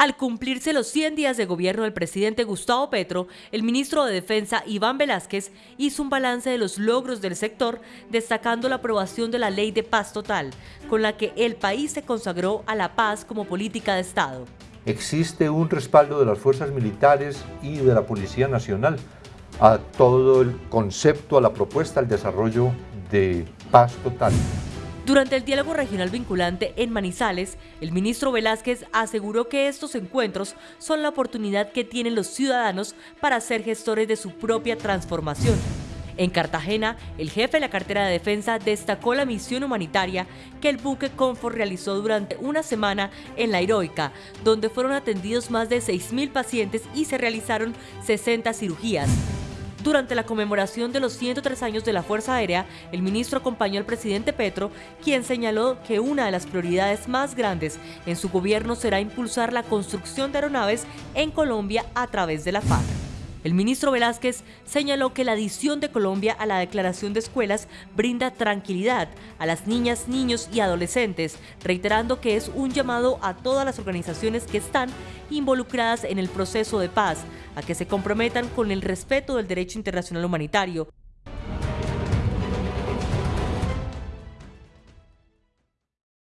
Al cumplirse los 100 días de gobierno del presidente Gustavo Petro, el ministro de Defensa Iván Velázquez hizo un balance de los logros del sector, destacando la aprobación de la Ley de Paz Total, con la que el país se consagró a la paz como política de Estado. Existe un respaldo de las fuerzas militares y de la Policía Nacional a todo el concepto, a la propuesta, al desarrollo de paz total. Durante el diálogo regional vinculante en Manizales, el ministro Velázquez aseguró que estos encuentros son la oportunidad que tienen los ciudadanos para ser gestores de su propia transformación. En Cartagena, el jefe de la cartera de defensa destacó la misión humanitaria que el buque Confort realizó durante una semana en la Heroica, donde fueron atendidos más de 6.000 pacientes y se realizaron 60 cirugías. Durante la conmemoración de los 103 años de la Fuerza Aérea, el ministro acompañó al presidente Petro, quien señaló que una de las prioridades más grandes en su gobierno será impulsar la construcción de aeronaves en Colombia a través de la FAC. El ministro Velázquez señaló que la adición de Colombia a la declaración de escuelas brinda tranquilidad a las niñas, niños y adolescentes, reiterando que es un llamado a todas las organizaciones que están involucradas en el proceso de paz, a que se comprometan con el respeto del derecho internacional humanitario.